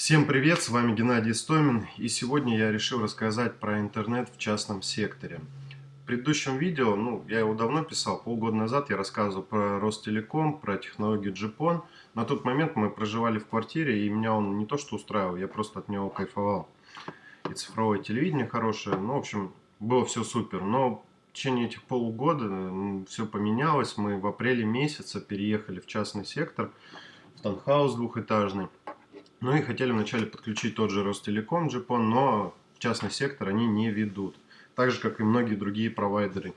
Всем привет, с вами Геннадий Стомин и сегодня я решил рассказать про интернет в частном секторе. В предыдущем видео, ну я его давно писал, полгода назад я рассказывал про Ростелеком, про технологию GPON. На тот момент мы проживали в квартире и меня он не то что устраивал, я просто от него кайфовал. И цифровое телевидение хорошее, ну в общем было все супер. Но в течение этих полугода все поменялось, мы в апреле месяце переехали в частный сектор, в таунхаус двухэтажный. Ну и хотели вначале подключить тот же Ростелеком GPON, но частный сектор они не ведут. Так же, как и многие другие провайдеры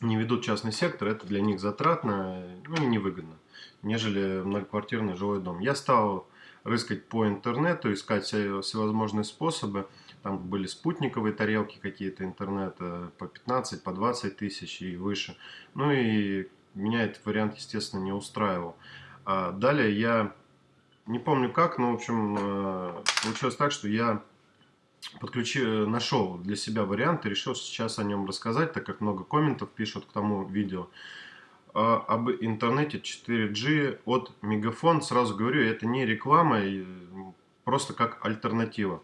не ведут частный сектор, это для них затратно ну, и невыгодно, нежели многоквартирный жилой дом. Я стал рыскать по интернету, искать всевозможные способы. Там были спутниковые тарелки какие-то интернета по 15, по 20 тысяч и выше. Ну и меня этот вариант, естественно, не устраивал. А далее я не помню как, но, в общем, э, получилось так, что я подключи, нашел для себя вариант и решил сейчас о нем рассказать, так как много комментов пишут к тому видео. А, об интернете 4G от Мегафон, сразу говорю, это не реклама, просто как альтернатива.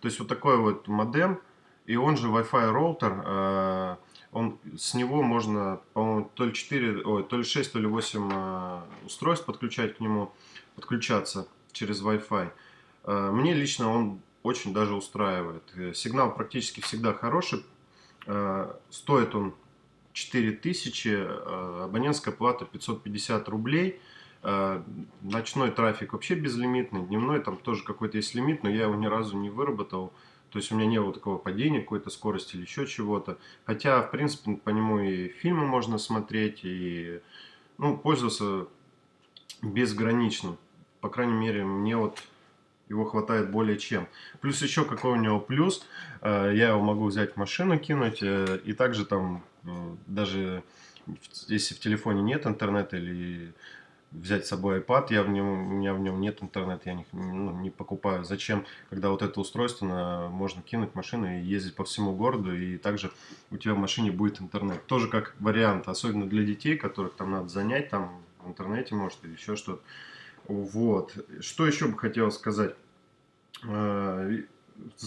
То есть вот такой вот модем, и он же Wi-Fi роутер, э, он, с него можно, по-моему, то ли 4, ой, то ли 6, то ли 8 э, устройств подключать к нему подключаться через Wi-Fi. Э, мне лично он очень даже устраивает. Э, сигнал практически всегда хороший. Стоит он 4000, абонентская плата 550 рублей. Ночной трафик вообще безлимитный, дневной там тоже какой-то есть лимит, но я его ни разу не выработал. То есть у меня не было такого падения какой-то скорости или еще чего-то. Хотя, в принципе, по нему и фильмы можно смотреть, и ну, пользоваться безгранично. По крайней мере, мне вот его хватает более чем. Плюс еще какой у него плюс, э, я его могу взять в машину, кинуть, э, и также там, даже если в телефоне нет интернета или взять с собой iPad, я в нем, у меня в нем нет интернета, я не, ну, не покупаю. Зачем, когда вот это устройство на, можно кинуть в машину и ездить по всему городу, и также у тебя в машине будет интернет. Тоже как вариант, особенно для детей, которых там надо занять, там в интернете может или еще что-то. Вот. Что еще бы хотел сказать. Э,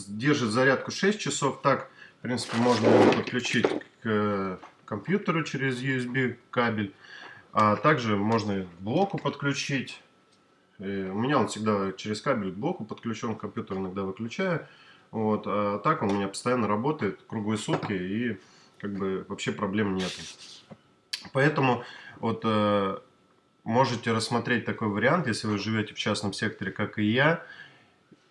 держит зарядку 6 часов. Так, в принципе, можно подключить к компьютеру через USB кабель. А также можно к блоку подключить. И у меня он всегда через кабель к блоку подключен, компьютер иногда выключаю. Вот. А так он у меня постоянно работает круглые сутки и как бы вообще проблем нет. Поэтому вот э, можете рассмотреть такой вариант, если вы живете в частном секторе, как и я.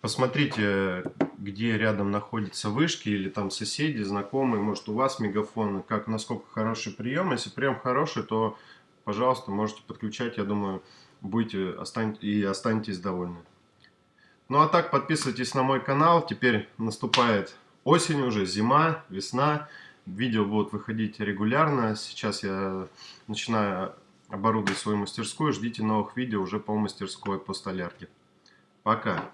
Посмотрите, где рядом находятся вышки или там соседи, знакомые, может у вас мегафон, как, насколько хороший прием. Если прием хороший, то, пожалуйста, можете подключать, я думаю, будете и останетесь довольны. Ну а так, подписывайтесь на мой канал, теперь наступает осень уже, зима, весна. Видео будут выходить регулярно, сейчас я начинаю оборудуй свою мастерскую. Ждите новых видео уже по мастерской по столярке. Пока.